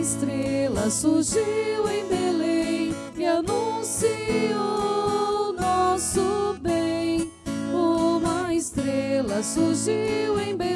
estrela surgiu em Belém e anunciou nosso bem. Uma estrela surgiu em Belém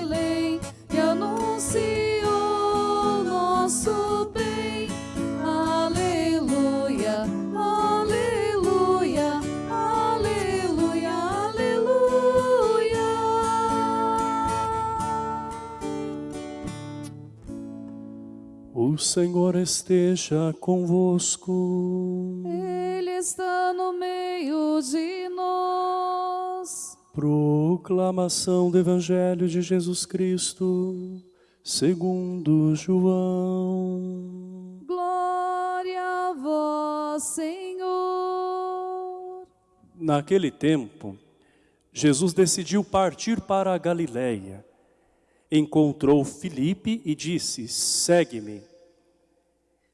O Senhor esteja convosco. Ele está no meio de nós. Proclamação do Evangelho de Jesus Cristo, segundo João. Glória a vós, Senhor. Naquele tempo, Jesus decidiu partir para a Galiléia. Encontrou Filipe e disse, segue-me.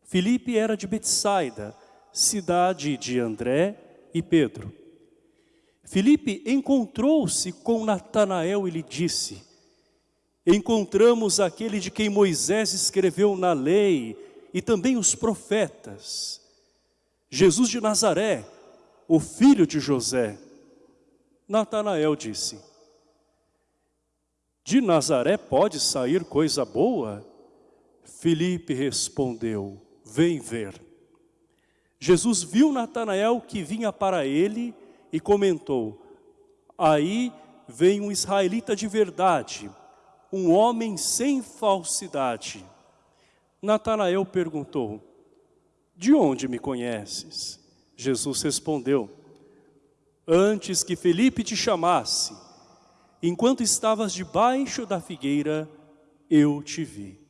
Filipe era de Betsaida, cidade de André e Pedro. Filipe encontrou-se com Natanael e lhe disse, encontramos aquele de quem Moisés escreveu na lei e também os profetas, Jesus de Nazaré, o filho de José. Natanael disse, de Nazaré pode sair coisa boa? Filipe respondeu, vem ver. Jesus viu Natanael que vinha para ele e comentou, aí vem um israelita de verdade, um homem sem falsidade. Natanael perguntou, de onde me conheces? Jesus respondeu, antes que Felipe te chamasse, enquanto estavas debaixo da figueira, eu te vi.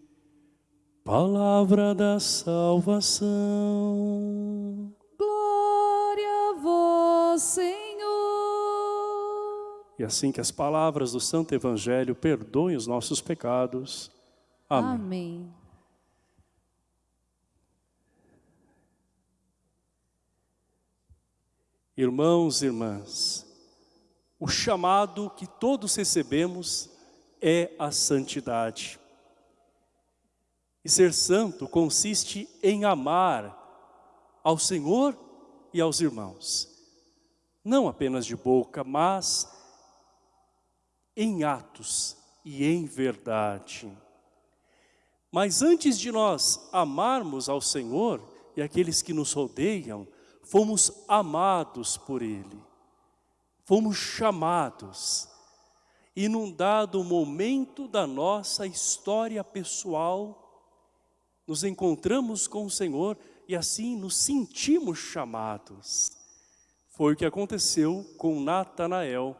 Palavra da salvação. Glória a vós, Senhor. E assim que as palavras do Santo Evangelho perdoem os nossos pecados. Amém. Amém. Irmãos e irmãs, o chamado que todos recebemos é a santidade. E ser santo consiste em amar ao Senhor e aos irmãos. Não apenas de boca, mas em atos e em verdade. Mas antes de nós amarmos ao Senhor e aqueles que nos rodeiam, fomos amados por Ele. Fomos chamados. E num dado momento da nossa história pessoal, nos encontramos com o Senhor e assim nos sentimos chamados. Foi o que aconteceu com Natanael.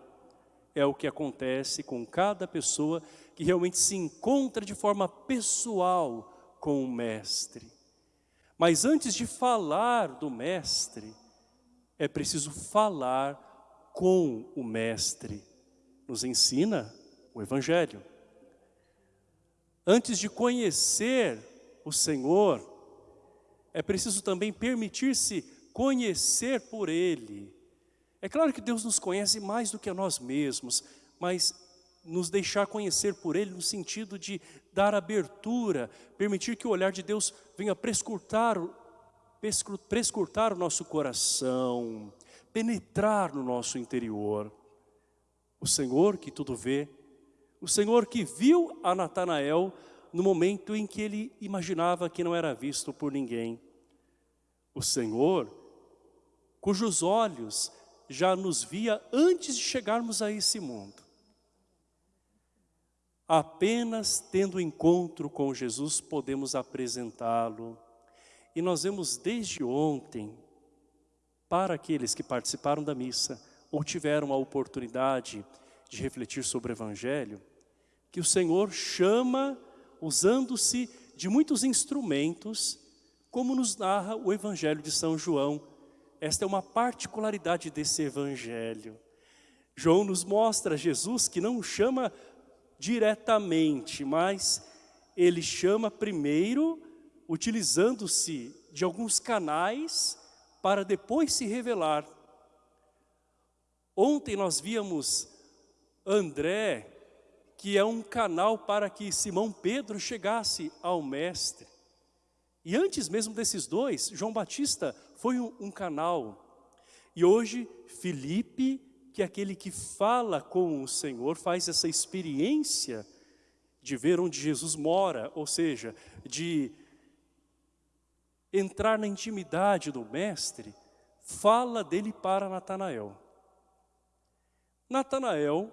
É o que acontece com cada pessoa que realmente se encontra de forma pessoal com o Mestre. Mas antes de falar do Mestre, é preciso falar com o Mestre. Nos ensina o Evangelho. Antes de conhecer o Senhor, é preciso também permitir-se conhecer por Ele. É claro que Deus nos conhece mais do que a nós mesmos, mas nos deixar conhecer por Ele no sentido de dar abertura, permitir que o olhar de Deus venha prescrutar, prescrutar o nosso coração, penetrar no nosso interior. O Senhor que tudo vê, o Senhor que viu a Natanael no momento em que ele imaginava que não era visto por ninguém. O Senhor, cujos olhos já nos via antes de chegarmos a esse mundo. Apenas tendo encontro com Jesus podemos apresentá-lo. E nós vemos desde ontem, para aqueles que participaram da missa ou tiveram a oportunidade de refletir sobre o Evangelho, que o Senhor chama usando-se de muitos instrumentos, como nos narra o Evangelho de São João. Esta é uma particularidade desse Evangelho. João nos mostra Jesus que não chama diretamente, mas ele chama primeiro utilizando-se de alguns canais para depois se revelar. Ontem nós víamos André que é um canal para que Simão Pedro chegasse ao Mestre. E antes mesmo desses dois, João Batista foi um, um canal. E hoje, Felipe, que é aquele que fala com o Senhor, faz essa experiência de ver onde Jesus mora, ou seja, de entrar na intimidade do Mestre, fala dele para Natanael. Natanael,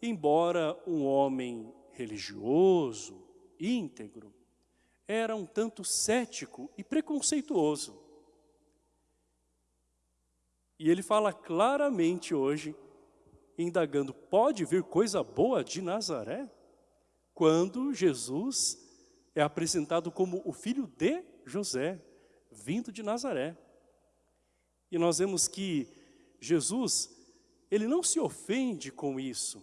embora um homem religioso, íntegro, era um tanto cético e preconceituoso. E ele fala claramente hoje, indagando, pode vir coisa boa de Nazaré? Quando Jesus é apresentado como o filho de José, vindo de Nazaré. E nós vemos que Jesus, ele não se ofende com isso,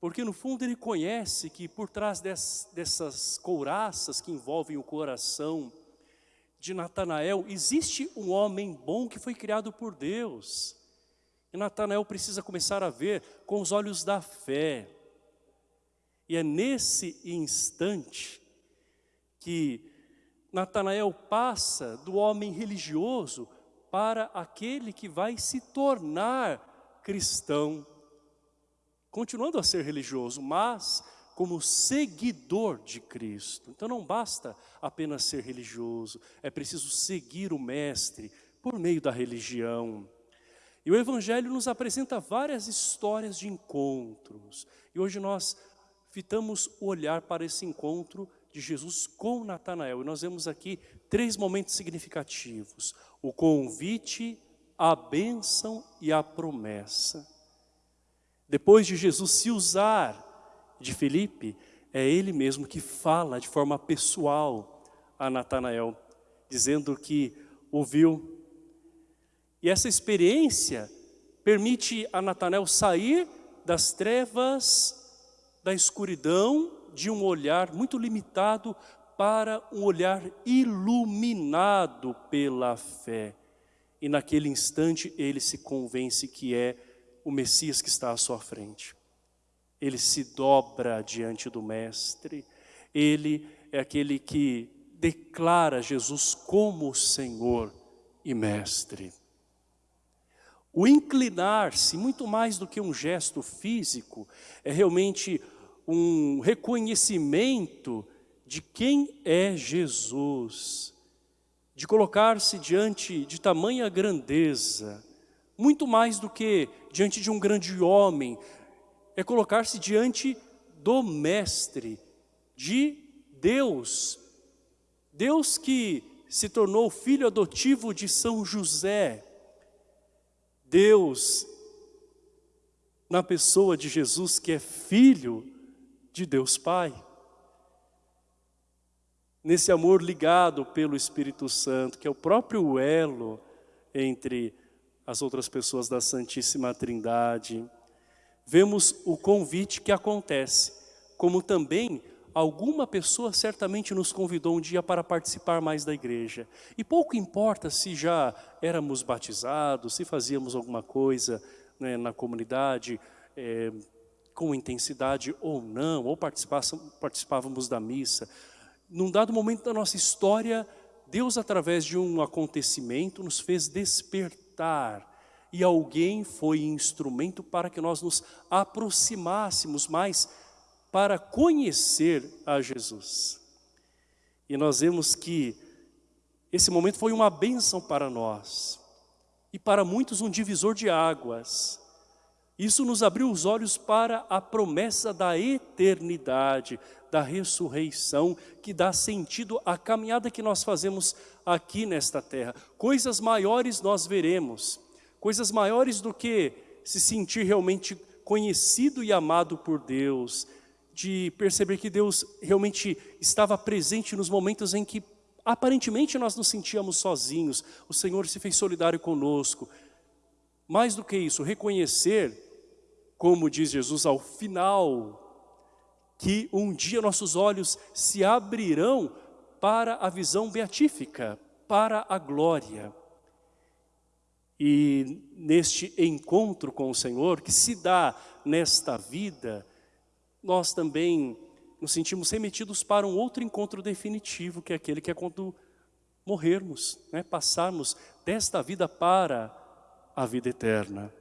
porque no fundo ele conhece que por trás dessas couraças que envolvem o coração de Natanael, existe um homem bom que foi criado por Deus. E Natanael precisa começar a ver com os olhos da fé. E é nesse instante que Natanael passa do homem religioso para aquele que vai se tornar cristão continuando a ser religioso, mas como seguidor de Cristo. Então não basta apenas ser religioso, é preciso seguir o Mestre por meio da religião. E o Evangelho nos apresenta várias histórias de encontros. E hoje nós fitamos o olhar para esse encontro de Jesus com Natanael. E nós vemos aqui três momentos significativos. O convite, a bênção e a promessa. Depois de Jesus se usar de Felipe, é ele mesmo que fala de forma pessoal a Natanael, dizendo que ouviu. E essa experiência permite a Natanael sair das trevas, da escuridão, de um olhar muito limitado para um olhar iluminado pela fé. E naquele instante ele se convence que é o Messias que está à sua frente. Ele se dobra diante do Mestre, ele é aquele que declara Jesus como Senhor e Mestre. O inclinar-se, muito mais do que um gesto físico, é realmente um reconhecimento de quem é Jesus, de colocar-se diante de tamanha grandeza, muito mais do que diante de um grande homem, é colocar-se diante do Mestre, de Deus. Deus que se tornou filho adotivo de São José. Deus, na pessoa de Jesus, que é filho de Deus Pai. Nesse amor ligado pelo Espírito Santo, que é o próprio elo entre as outras pessoas da Santíssima Trindade. Vemos o convite que acontece, como também alguma pessoa certamente nos convidou um dia para participar mais da igreja. E pouco importa se já éramos batizados, se fazíamos alguma coisa né, na comunidade é, com intensidade ou não, ou participávamos da missa. Num dado momento da nossa história, Deus através de um acontecimento nos fez despertar e alguém foi instrumento para que nós nos aproximássemos mais para conhecer a Jesus. E nós vemos que esse momento foi uma bênção para nós e para muitos um divisor de águas. Isso nos abriu os olhos para a promessa da eternidade, da ressurreição, que dá sentido à caminhada que nós fazemos aqui nesta terra. Coisas maiores nós veremos, coisas maiores do que se sentir realmente conhecido e amado por Deus, de perceber que Deus realmente estava presente nos momentos em que aparentemente nós nos sentíamos sozinhos, o Senhor se fez solidário conosco. Mais do que isso, reconhecer, como diz Jesus ao final, que um dia nossos olhos se abrirão para a visão beatífica, para a glória. E neste encontro com o Senhor, que se dá nesta vida, nós também nos sentimos remetidos para um outro encontro definitivo, que é aquele que é quando morrermos, né? passarmos desta vida para a vida eterna.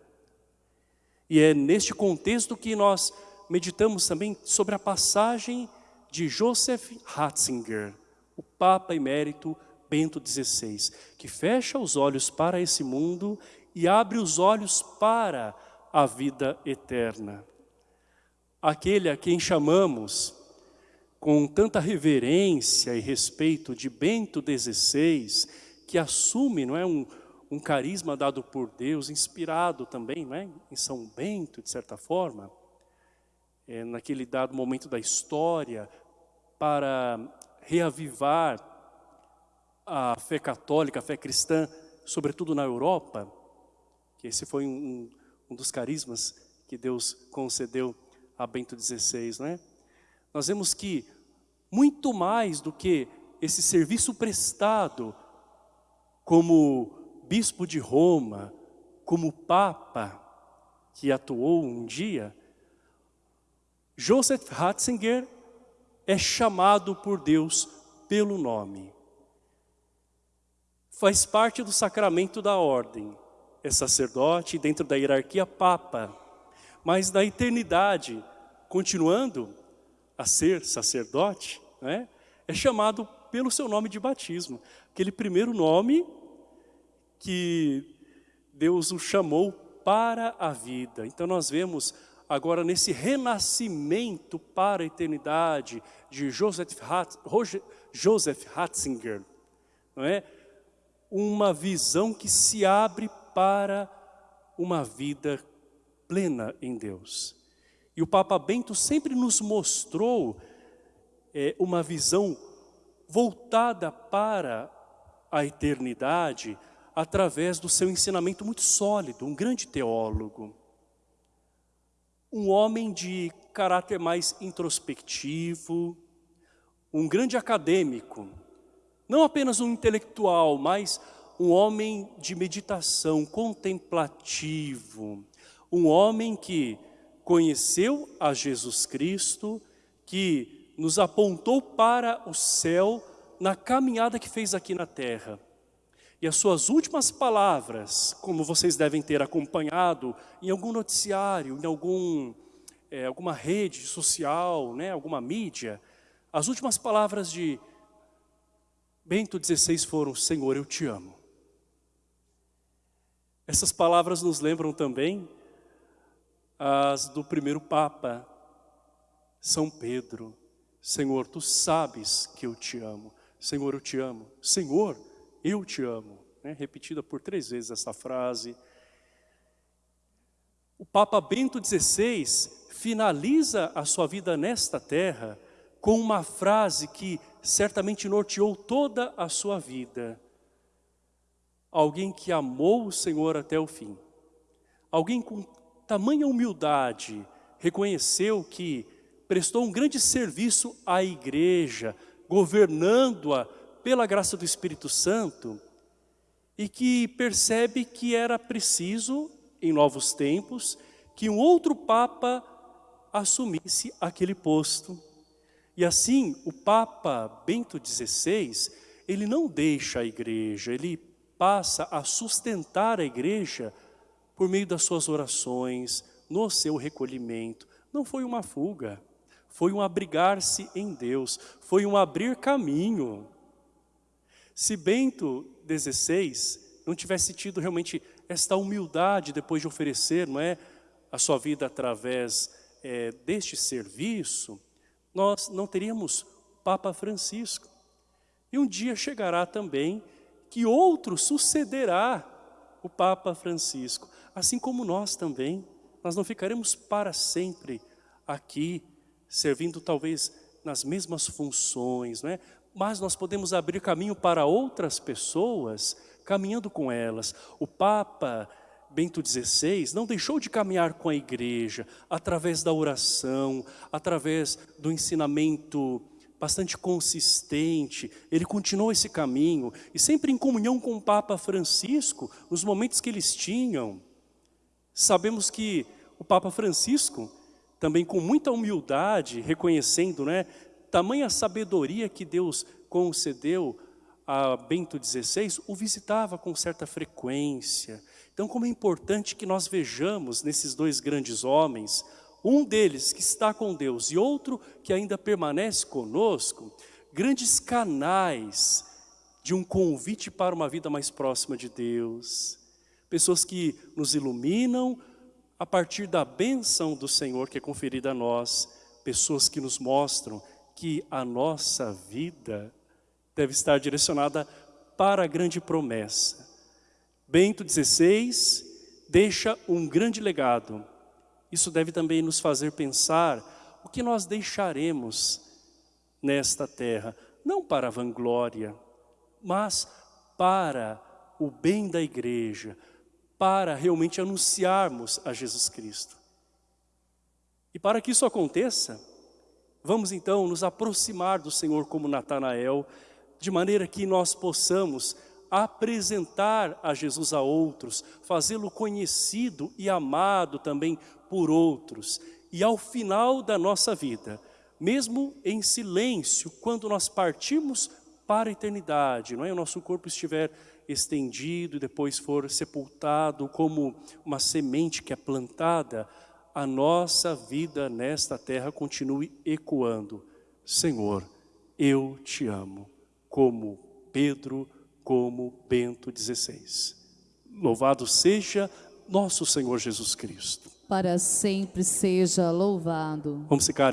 E é neste contexto que nós meditamos também sobre a passagem de Joseph Ratzinger, o Papa Emérito Bento XVI, que fecha os olhos para esse mundo e abre os olhos para a vida eterna. Aquele a quem chamamos com tanta reverência e respeito de Bento XVI, que assume não é, um, um carisma dado por Deus, inspirado também não é, em São Bento, de certa forma, é, naquele dado momento da história, para reavivar a fé católica, a fé cristã, sobretudo na Europa, que esse foi um, um dos carismas que Deus concedeu a Bento XVI, né? Nós vemos que muito mais do que esse serviço prestado como bispo de Roma, como papa que atuou um dia, Joseph Ratzinger é chamado por Deus pelo nome. Faz parte do sacramento da ordem. É sacerdote dentro da hierarquia papa. Mas na eternidade, continuando a ser sacerdote, né, é chamado pelo seu nome de batismo. Aquele primeiro nome que Deus o chamou para a vida. Então nós vemos agora nesse renascimento para a eternidade de Joseph, Hatz, Joseph Ratzinger, não é? uma visão que se abre para uma vida plena em Deus. E o Papa Bento sempre nos mostrou é, uma visão voltada para a eternidade através do seu ensinamento muito sólido, um grande teólogo um homem de caráter mais introspectivo, um grande acadêmico, não apenas um intelectual, mas um homem de meditação, contemplativo, um homem que conheceu a Jesus Cristo, que nos apontou para o céu na caminhada que fez aqui na terra. E as suas últimas palavras, como vocês devem ter acompanhado em algum noticiário, em algum, é, alguma rede social, né, alguma mídia, as últimas palavras de Bento XVI foram, Senhor, eu te amo. Essas palavras nos lembram também as do primeiro Papa, São Pedro. Senhor, tu sabes que eu te amo. Senhor, eu te amo. Senhor, eu te amo. Né? Repetida por três vezes essa frase. O Papa Bento XVI finaliza a sua vida nesta terra com uma frase que certamente norteou toda a sua vida. Alguém que amou o Senhor até o fim. Alguém com tamanha humildade reconheceu que prestou um grande serviço à igreja, governando-a pela graça do Espírito Santo e que percebe que era preciso, em novos tempos, que um outro Papa assumisse aquele posto. E assim, o Papa Bento XVI, ele não deixa a igreja, ele passa a sustentar a igreja por meio das suas orações, no seu recolhimento. Não foi uma fuga, foi um abrigar-se em Deus, foi um abrir caminho. Se Bento XVI não tivesse tido realmente esta humildade depois de oferecer não é, a sua vida através é, deste serviço, nós não teríamos Papa Francisco. E um dia chegará também que outro sucederá o Papa Francisco, assim como nós também. Nós não ficaremos para sempre aqui, servindo talvez nas mesmas funções, não é? Mas nós podemos abrir caminho para outras pessoas, caminhando com elas. O Papa Bento XVI não deixou de caminhar com a igreja, através da oração, através do ensinamento bastante consistente, ele continuou esse caminho, e sempre em comunhão com o Papa Francisco, nos momentos que eles tinham. Sabemos que o Papa Francisco também com muita humildade, reconhecendo, né, tamanha sabedoria que Deus concedeu a Bento XVI, o visitava com certa frequência. Então, como é importante que nós vejamos nesses dois grandes homens, um deles que está com Deus e outro que ainda permanece conosco, grandes canais de um convite para uma vida mais próxima de Deus. Pessoas que nos iluminam a partir da benção do Senhor que é conferida a nós. Pessoas que nos mostram que a nossa vida deve estar direcionada para a grande promessa. Bento XVI deixa um grande legado. Isso deve também nos fazer pensar o que nós deixaremos nesta terra, não para a vanglória, mas para o bem da igreja, para realmente anunciarmos a Jesus Cristo. E para que isso aconteça, vamos então nos aproximar do Senhor como Natanael, de maneira que nós possamos apresentar a Jesus a outros, fazê-lo conhecido e amado também por outros. E ao final da nossa vida, mesmo em silêncio, quando nós partimos para a eternidade, não é? O nosso corpo estiver estendido e depois for sepultado como uma semente que é plantada, a nossa vida nesta terra continue ecoando. Senhor, eu te amo, como Pedro, como Bento XVI. Louvado seja nosso Senhor Jesus Cristo. Para sempre seja louvado. Vamos ficar em